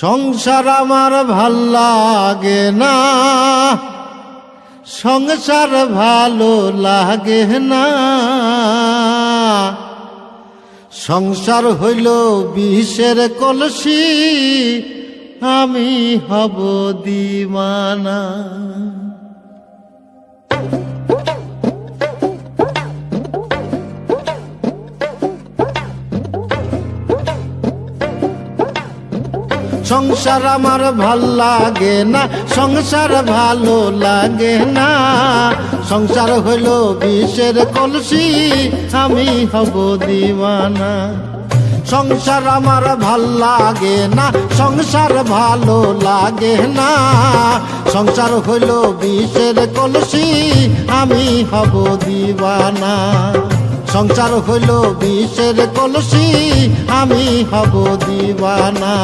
সংসার আমার ভালো লাগে না। সংসার ভালো লাগে না। সংসার হইল বিষের কলসি, আমি হব দিমানা সংসার আমার ভালো লাগে না, সংসার ভালো লাগে না। সংসার হইল বিষের কলসি, আমি হব দিওয়ানা। সংসার আমার ভালো লাগে না, সংসার ভালো লাগে না। সংসার হইল বিষের কলসি, আমি হব দিওয়ানা। সংসার হইল বিষের কলসি, আমি হব দিওয়ানা।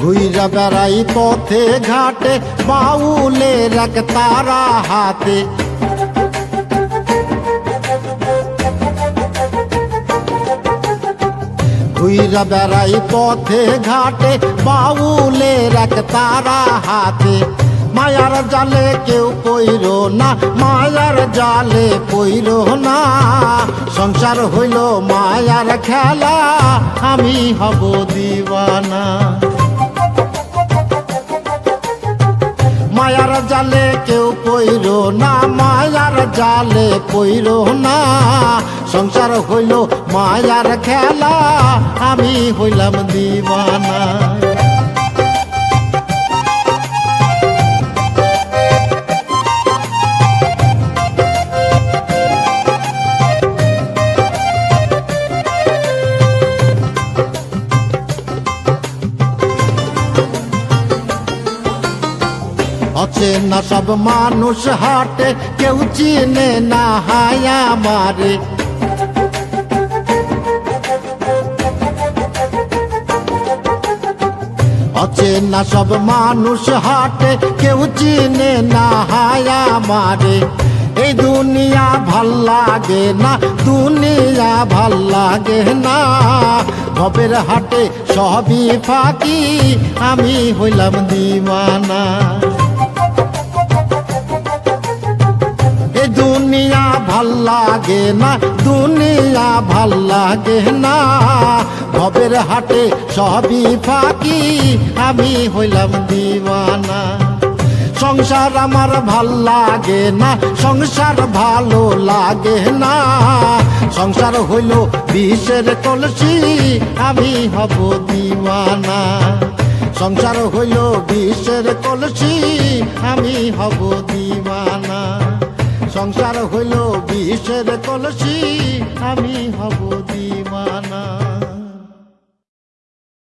ঘুইরা বেড়াই পথে ঘাটে, বাউলে রাখ তারা হাতে। ঘুইরা বেড়াই পথে ঘাটে, বাউলে রাখ তারা হাতে। মায়ার জালে কেউ পইর না, মায়ার জালে পইর না। সংসার হইল মায়ার খেলা, আমি হব দিওয়ানা। জালে কেউ পইর না, মায়ার জালে পইর না। সংসার হইল মায়ার খেলা, আমি হইলাম দিবানা। অচেনা সব মানুষ হাটে, কেউ চিনে না হায়া মারে অচেনা সব মানুষ হাটে, কেউ চিনে না হায়া মারে এই দুনিয়া ভালো লাগে না দুনিয়া ভালো লাগে না। ভবের হাটে সবই ফাঁকি, আমি হইলাম দিওয়ানা। এ দুনিয়া ভালো লাগে না, দুনিয়া ভালো লাগে না। ভবের হাটে সবই ফাঁকি, আমি হইলাম দিওয়ানা। সংসার আমার ভালো লাগে না, সংসার ভালো লাগে না। সংসার হইল বিষের কলসি, আমি হব দিওয়ানা। সংসার হইল বিষের কলসি, আমি হব দিওয়ানা। সংসার হইল বিষের কলসি, আমি হব দিওয়ানা